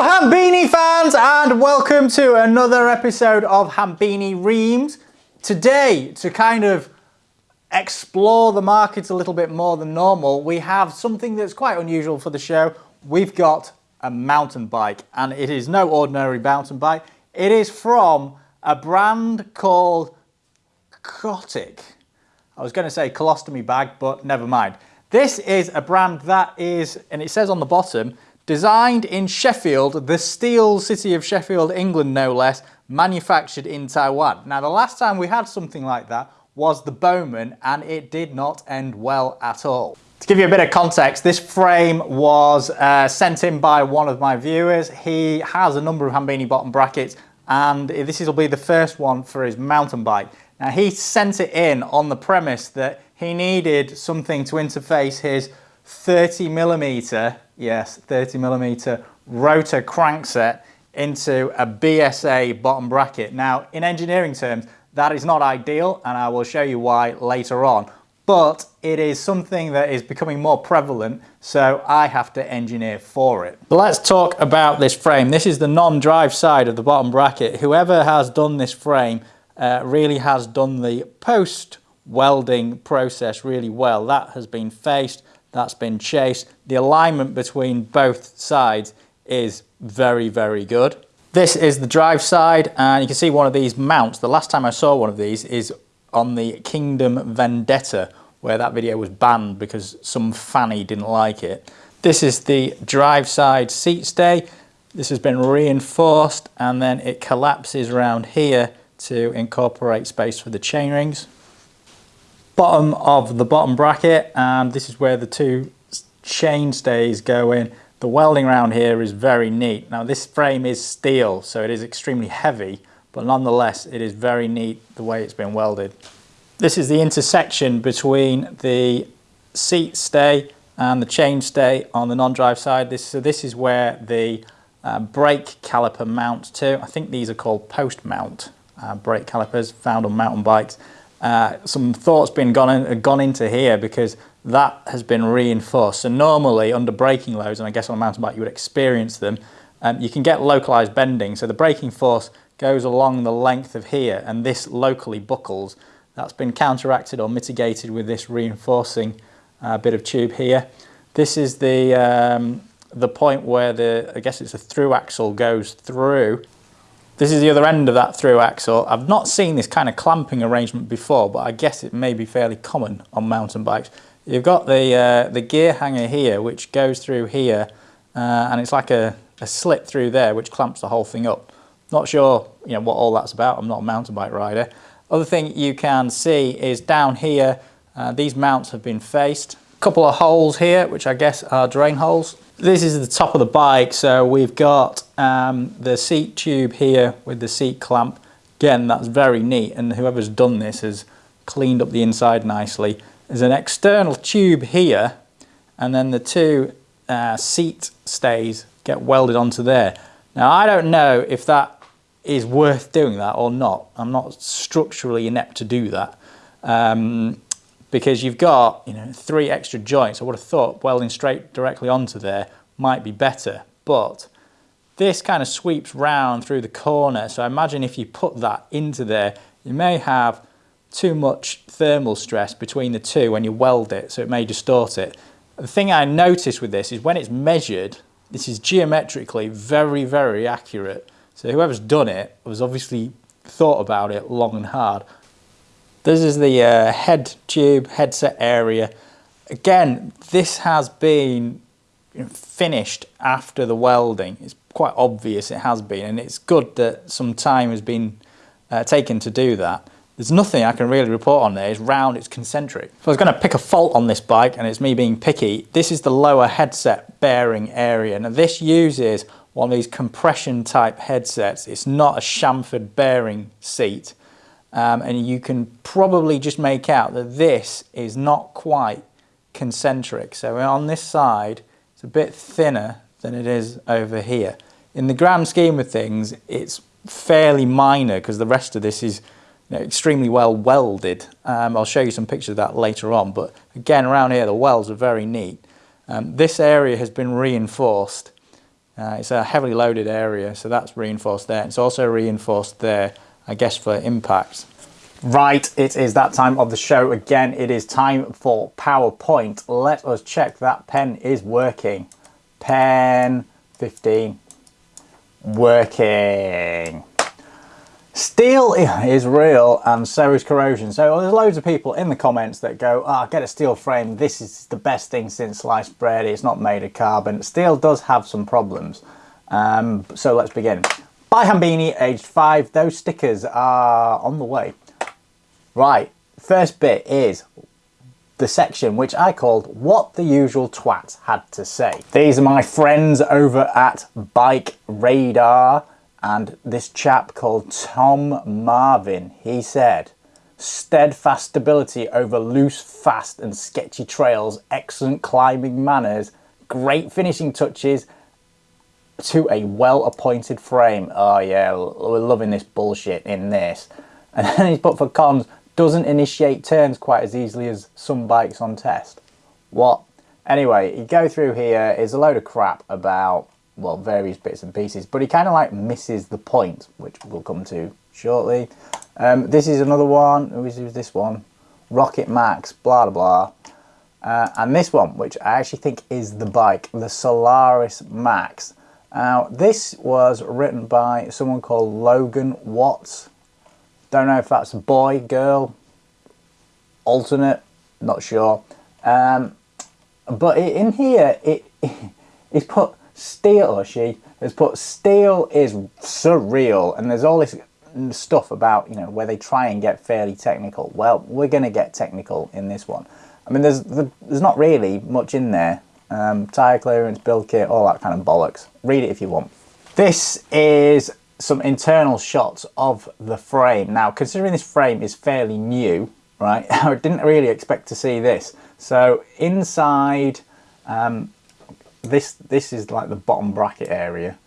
Hambini fans and welcome to another episode of Hambini Reams. Today, to kind of explore the markets a little bit more than normal, we have something that's quite unusual for the show. We've got a mountain bike and it is no ordinary mountain bike. It is from a brand called Cotic. I was going to say colostomy bag, but never mind. This is a brand that is, and it says on the bottom, Designed in Sheffield, the steel city of Sheffield, England no less, manufactured in Taiwan. Now the last time we had something like that was the Bowman and it did not end well at all. To give you a bit of context, this frame was uh, sent in by one of my viewers. He has a number of Hambini bottom brackets and this will be the first one for his mountain bike. Now he sent it in on the premise that he needed something to interface his 30 millimeter, yes, 30 millimeter rotor crankset into a BSA bottom bracket. Now, in engineering terms, that is not ideal, and I will show you why later on. But it is something that is becoming more prevalent, so I have to engineer for it. Let's talk about this frame. This is the non-drive side of the bottom bracket. Whoever has done this frame uh, really has done the post welding process really well. That has been faced, that's been chased. The alignment between both sides is very, very good. This is the drive side and you can see one of these mounts. The last time I saw one of these is on the Kingdom Vendetta where that video was banned because some fanny didn't like it. This is the drive side seat stay. This has been reinforced and then it collapses around here to incorporate space for the chainrings bottom of the bottom bracket and this is where the two chain stays go in. The welding around here is very neat. Now this frame is steel so it is extremely heavy but nonetheless it is very neat the way it's been welded. This is the intersection between the seat stay and the chain stay on the non-drive side. This, so this is where the uh, brake caliper mounts to. I think these are called post mount uh, brake calipers found on mountain bikes. Uh, some thoughts been gone, in, gone into here because that has been reinforced. So normally under braking loads, and I guess on a mountain bike you would experience them, um, you can get localized bending. So the braking force goes along the length of here and this locally buckles. That's been counteracted or mitigated with this reinforcing uh, bit of tube here. This is the, um, the point where the, I guess it's a through axle goes through this is the other end of that through axle. I've not seen this kind of clamping arrangement before, but I guess it may be fairly common on mountain bikes. You've got the, uh, the gear hanger here, which goes through here, uh, and it's like a, a slit through there, which clamps the whole thing up. Not sure you know, what all that's about. I'm not a mountain bike rider. Other thing you can see is down here, uh, these mounts have been faced. A couple of holes here, which I guess are drain holes. This is the top of the bike, so we've got um, the seat tube here with the seat clamp. Again, that's very neat, and whoever's done this has cleaned up the inside nicely. There's an external tube here, and then the two uh, seat stays get welded onto there. Now, I don't know if that is worth doing that or not. I'm not structurally inept to do that. Um, because you've got you know three extra joints. I would have thought welding straight directly onto there might be better, but this kind of sweeps round through the corner. So I imagine if you put that into there, you may have too much thermal stress between the two when you weld it, so it may distort it. The thing I noticed with this is when it's measured, this is geometrically very, very accurate. So whoever's done it has obviously thought about it long and hard. This is the uh, head tube headset area. Again, this has been finished after the welding. It's quite obvious it has been and it's good that some time has been uh, taken to do that. There's nothing I can really report on there. It's round, it's concentric. If I was going to pick a fault on this bike, and it's me being picky, this is the lower headset bearing area. Now this uses one of these compression type headsets. It's not a chamfered bearing seat um, and you can probably just make out that this is not quite concentric. So on this side, it's a bit thinner than it is over here. In the grand scheme of things, it's fairly minor because the rest of this is you know, extremely well welded. Um, I'll show you some pictures of that later on, but again, around here, the welds are very neat. Um, this area has been reinforced. Uh, it's a heavily loaded area, so that's reinforced there. It's also reinforced there, I guess, for impact. Right, it is that time of the show again. It is time for PowerPoint. Let us check that pen is working. Pen 15 working. Steel is real and so is corrosion. So there's loads of people in the comments that go, ah, oh, get a steel frame. This is the best thing since sliced bread. It's not made of carbon. Steel does have some problems. Um, so let's begin. By Hambini, aged five. Those stickers are on the way. Right, first bit is the section which I called What the Usual Twat Had to Say. These are my friends over at Bike Radar and this chap called Tom Marvin, he said, steadfast stability over loose, fast and sketchy trails, excellent climbing manners, great finishing touches to a well-appointed frame. Oh yeah, we're loving this bullshit in this. And then he's put for cons, doesn't initiate turns quite as easily as some bikes on test. What? Anyway, you go through here is a load of crap about well, various bits and pieces, but he kind of like misses the point, which we'll come to shortly. Um, this is another one. Who is this one? Rocket Max, blah, blah, blah. Uh, and this one, which I actually think is the bike, the Solaris Max. Now, this was written by someone called Logan Watts. Don't know if that's boy, girl, alternate, not sure. Um, but in here, it, it's put Steel, or she, has put steel is surreal and there's all this stuff about, you know, where they try and get fairly technical. Well, we're going to get technical in this one. I mean, there's there's not really much in there. Um, tire clearance, build kit, all that kind of bollocks. Read it if you want. This is some internal shots of the frame. Now, considering this frame is fairly new, right, I didn't really expect to see this. So inside, um, this this is like the bottom bracket area.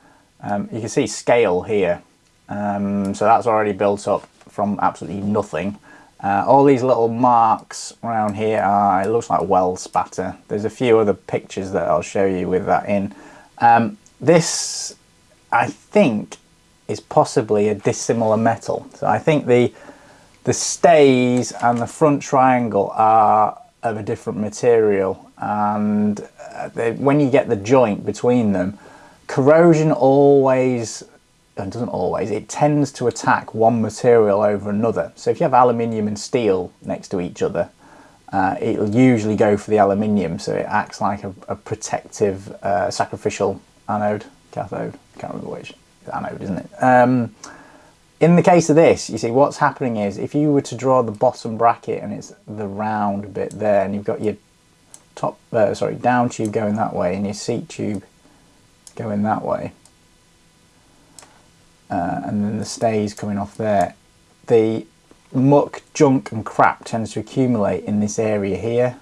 Um, you can see scale here. Um, so that's already built up from absolutely nothing. Uh, all these little marks around here are, it looks like weld spatter. There's a few other pictures that I'll show you with that in. Um, this, I think, is possibly a dissimilar metal. So I think the, the stays and the front triangle are of a different material and uh, they, when you get the joint between them corrosion always it doesn't always it tends to attack one material over another. So if you have aluminium and steel next to each other uh, it'll usually go for the aluminium so it acts like a, a protective uh, sacrificial anode cathode can't remember which anode isn't it? Um, in the case of this, you see what's happening is if you were to draw the bottom bracket and it's the round bit there and you've got your top, uh, sorry, down tube going that way and your seat tube going that way uh, and then the stays coming off there, the muck, junk and crap tends to accumulate in this area here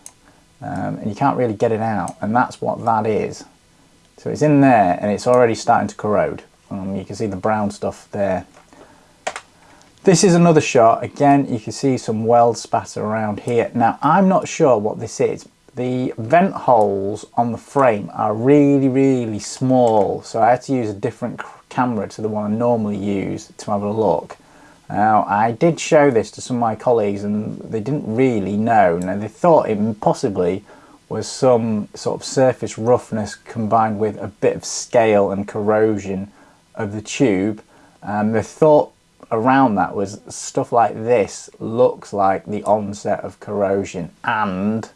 um, and you can't really get it out and that's what that is. So it's in there and it's already starting to corrode. Um, you can see the brown stuff there this is another shot. Again, you can see some weld spatter around here. Now, I'm not sure what this is. The vent holes on the frame are really, really small. So I had to use a different camera to the one I normally use to have a look. Now, I did show this to some of my colleagues and they didn't really know. Now, they thought it possibly was some sort of surface roughness combined with a bit of scale and corrosion of the tube. Um, the thought around that was stuff like this looks like the onset of corrosion and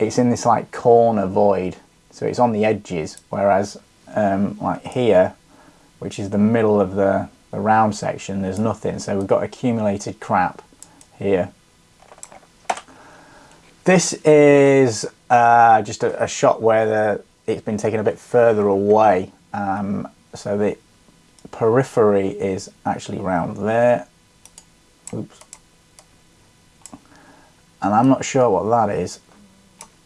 it's in this like corner void so it's on the edges whereas um, like here which is the middle of the, the round section there's nothing so we've got accumulated crap here this is uh, just a, a, shot where the, it's been taken a bit further away um, so the periphery is actually round there. Oops. And I'm not sure what that is,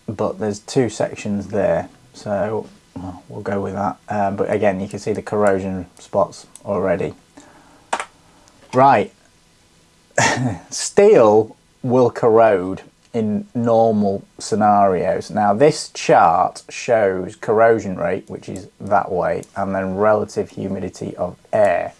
but there's two sections there. So well, we'll go with that. Um, but again, you can see the corrosion spots already. Right. Steel will corrode in normal scenarios. Now this chart shows corrosion rate, which is that way, and then relative humidity of air.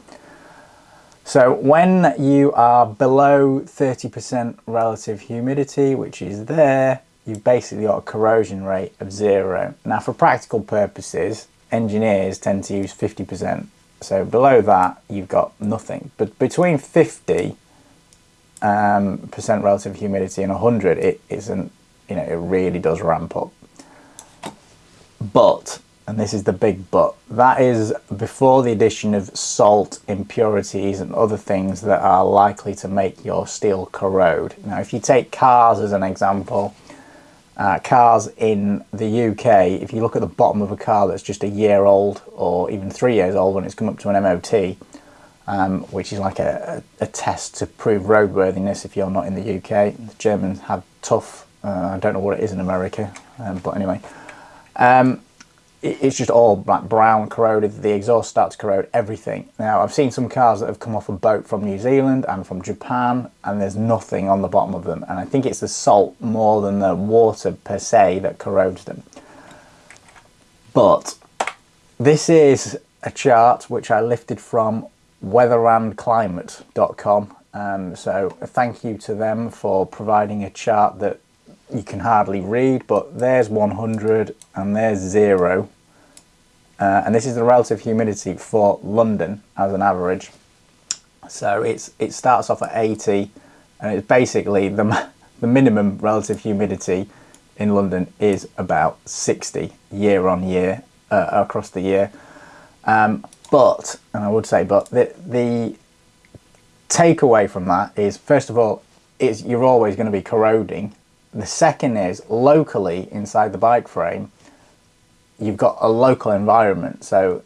So when you are below 30% relative humidity, which is there, you've basically got a corrosion rate of zero. Now for practical purposes, engineers tend to use 50%. So below that, you've got nothing. But between 50 um, percent relative humidity and 100, it isn't, you know, it really does ramp up. But, and this is the big but, that is before the addition of salt, impurities and other things that are likely to make your steel corrode. Now, if you take cars as an example, uh, cars in the UK, if you look at the bottom of a car that's just a year old or even three years old when it's come up to an MOT, um, which is like a, a, test to prove roadworthiness if you're not in the UK. The Germans have tough, uh, I don't know what it is in America, um, but anyway. Um, it's just all like brown, corroded, the exhaust starts to corrode everything. Now I've seen some cars that have come off a boat from New Zealand and from Japan and there's nothing on the bottom of them and I think it's the salt more than the water per se that corrodes them. But this is a chart which I lifted from weatherandclimate.com. Um, so thank you to them for providing a chart that you can hardly read, but there's 100 and there's zero. Uh, and this is the relative humidity for London as an average. So it's it starts off at 80 and it's basically the, the minimum relative humidity in London is about 60 year on year uh, across the year. Um, but, and I would say, but the, the takeaway from that is, first of all, is you're always going to be corroding. The second is locally inside the bike frame, you've got a local environment. So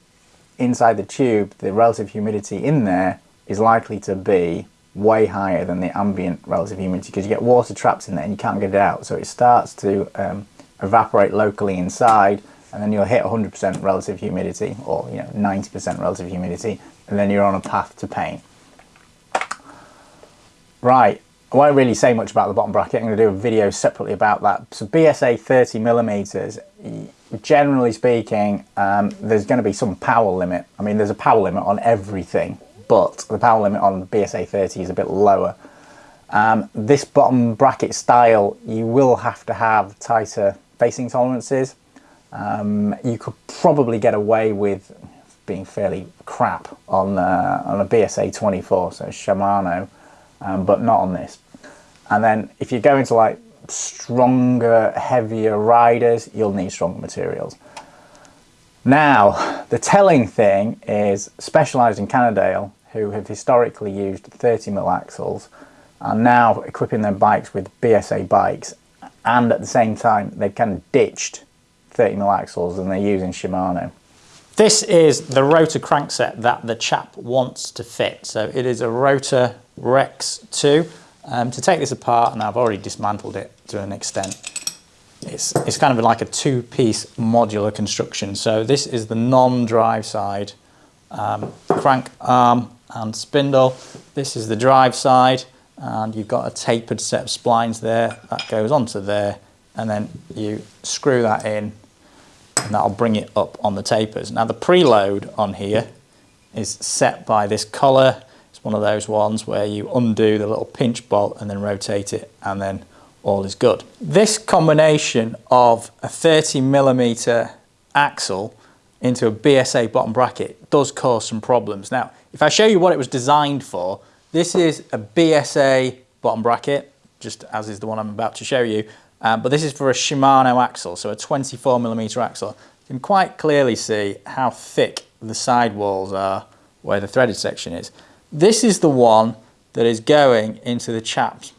inside the tube, the relative humidity in there is likely to be way higher than the ambient relative humidity because you get water trapped in there and you can't get it out. So it starts to um, evaporate locally inside and then you'll hit 100% relative humidity or you know 90% relative humidity and then you're on a path to pain. Right, I won't really say much about the bottom bracket, I'm going to do a video separately about that. So BSA 30 millimeters, generally speaking, um, there's going to be some power limit. I mean, there's a power limit on everything, but the power limit on BSA 30 is a bit lower. Um, this bottom bracket style, you will have to have tighter facing tolerances. Um, you could probably get away with being fairly crap on, uh, on a BSA 24, so Shimano, um, but not on this. And then if you go into like stronger, heavier riders, you'll need stronger materials. Now, the telling thing is Specialized in Cannondale, who have historically used 30mm axles, are now equipping their bikes with BSA bikes, and at the same time, they've kind of ditched 30mm axles and they're using Shimano. This is the rotor crankset that the chap wants to fit. So it is a Rotor Rex 2. Um, to take this apart, and I've already dismantled it to an extent, it's, it's kind of like a two-piece modular construction. So this is the non-drive side um, crank arm and spindle. This is the drive side, and you've got a tapered set of splines there that goes onto there, and then you screw that in and that'll bring it up on the tapers. Now the preload on here is set by this collar. It's one of those ones where you undo the little pinch bolt and then rotate it and then all is good. This combination of a 30 millimeter axle into a BSA bottom bracket does cause some problems. Now, if I show you what it was designed for, this is a BSA bottom bracket, just as is the one I'm about to show you, um, but this is for a Shimano axle, so a 24 millimeter axle. You can quite clearly see how thick the sidewalls are where the threaded section is. This is the one that is going into the chap's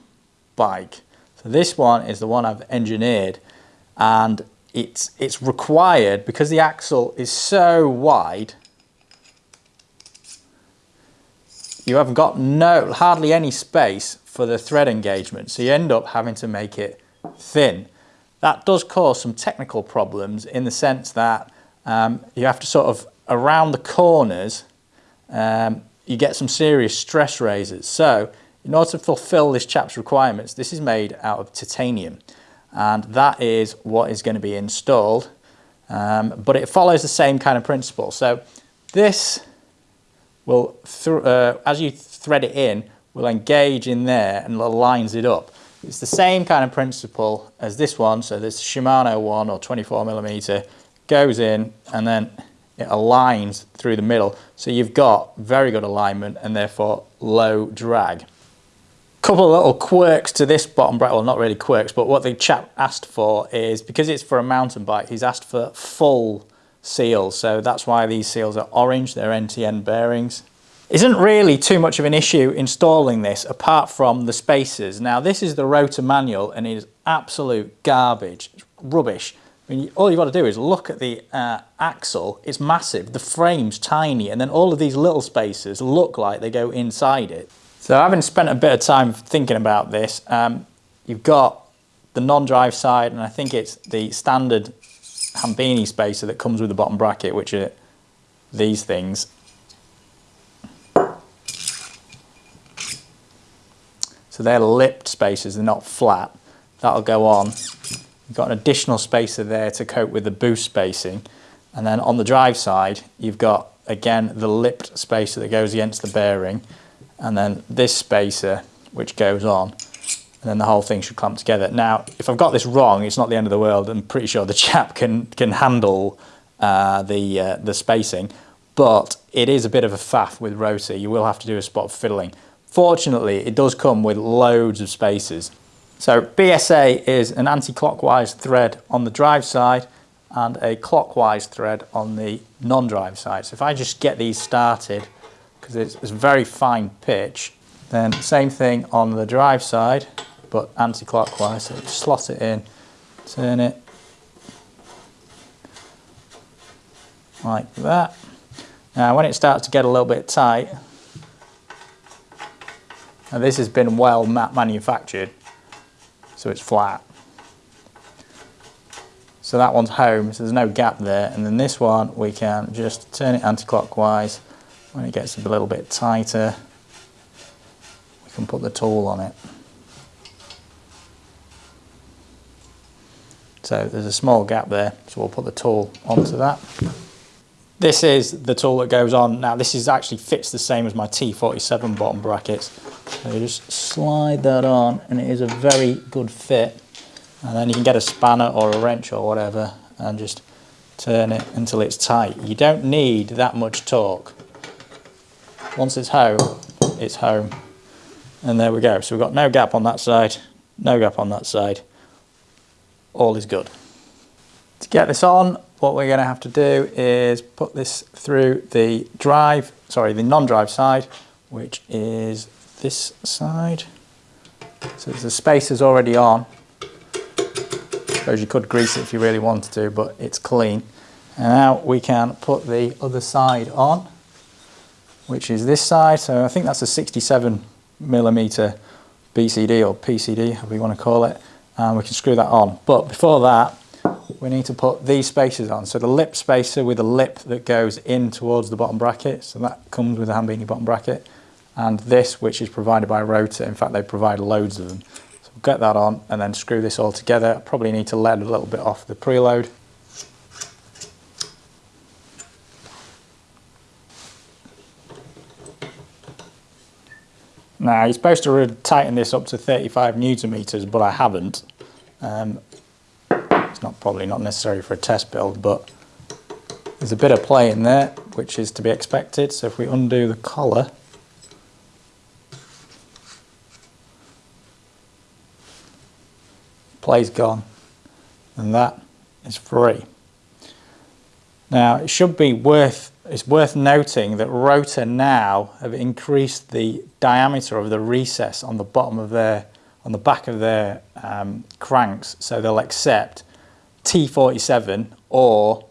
bike. So this one is the one I've engineered and it's, it's required because the axle is so wide you haven't got no hardly any space for the thread engagement so you end up having to make it thin. That does cause some technical problems in the sense that um, you have to sort of, around the corners, um, you get some serious stress raisers. So in order to fulfill this chap's requirements, this is made out of titanium and that is what is going to be installed. Um, but it follows the same kind of principle. So this will, uh, as you thread it in, will engage in there and lines it up. It's the same kind of principle as this one. So this Shimano one or 24 millimeter goes in and then it aligns through the middle. So you've got very good alignment and therefore low drag. Couple of little quirks to this bottom bracket, well not really quirks, but what the chap asked for is, because it's for a mountain bike, he's asked for full seals. So that's why these seals are orange, they're NTN bearings. Isn't really too much of an issue installing this apart from the spacers. Now this is the rotor manual and it is absolute garbage, rubbish. I mean, all you've got to do is look at the uh, axle, it's massive, the frame's tiny, and then all of these little spacers look like they go inside it. So having spent a bit of time thinking about this, um, you've got the non-drive side, and I think it's the standard Hambini spacer that comes with the bottom bracket, which are these things. So they're lipped spacers, they're not flat. That'll go on You've got an additional spacer there to cope with the boost spacing. And then on the drive side, you've got, again, the lipped spacer that goes against the bearing. And then this spacer, which goes on. And then the whole thing should clamp together. Now, if I've got this wrong, it's not the end of the world. I'm pretty sure the chap can, can handle uh, the, uh, the spacing. But it is a bit of a faff with rotor. You will have to do a spot of fiddling. Fortunately, it does come with loads of spacers. So BSA is an anti-clockwise thread on the drive side and a clockwise thread on the non-drive side. So if I just get these started, because it's, it's very fine pitch, then same thing on the drive side, but anti-clockwise. So slot it in, turn it like that. Now when it starts to get a little bit tight, and this has been well manufactured, so it's flat. So that one's home, so there's no gap there. And then this one, we can just turn it anti-clockwise. When it gets a little bit tighter, we can put the tool on it. So there's a small gap there, so we'll put the tool onto that. This is the tool that goes on. Now this is actually fits the same as my T47 bottom brackets. So you just slide that on and it is a very good fit. And then you can get a spanner or a wrench or whatever and just turn it until it's tight. You don't need that much torque. Once it's home, it's home. And there we go. So we've got no gap on that side, no gap on that side. All is good. To get this on, what we're going to have to do is put this through the drive, sorry, the non-drive side, which is this side. So the space is already on. Suppose you could grease it if you really wanted to, but it's clean. And now we can put the other side on, which is this side. So I think that's a 67 millimeter BCD or PCD, however you want to call it. And we can screw that on. But before that, we need to put these spacers on. So the lip spacer with a lip that goes in towards the bottom bracket. So that comes with the Hambini bottom bracket and this which is provided by Rotor, in fact they provide loads of them. So we'll get that on and then screw this all together. Probably need to lead a little bit off the preload. Now you're supposed to tighten this up to 35 newton meters, but I haven't. Um, it's not probably not necessary for a test build, but there's a bit of play in there, which is to be expected. So if we undo the collar, play's gone and that is free. Now it should be worth it's worth noting that Rotor now have increased the diameter of the recess on the bottom of their on the back of their um, cranks so they'll accept T47 or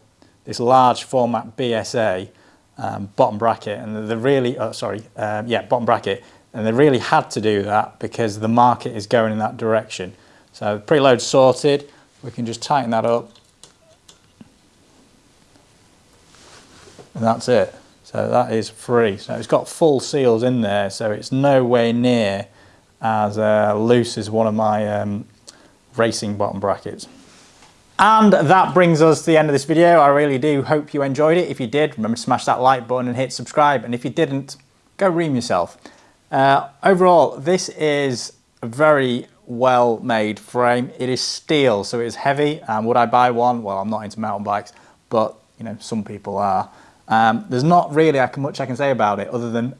this large format BSA um, bottom bracket. And they really oh, sorry um, yeah bottom bracket. And they really had to do that because the market is going in that direction so preload sorted, we can just tighten that up. And that's it. So that is free. So it's got full seals in there, so it's nowhere near as uh, loose as one of my um, racing bottom brackets. And that brings us to the end of this video. I really do hope you enjoyed it. If you did, remember to smash that like button and hit subscribe. And if you didn't, go ream yourself. Uh, overall, this is a very well made frame. It is steel, so it is heavy. And would I buy one? Well, I'm not into mountain bikes, but you know, some people are. Um, there's not really much I can say about it other than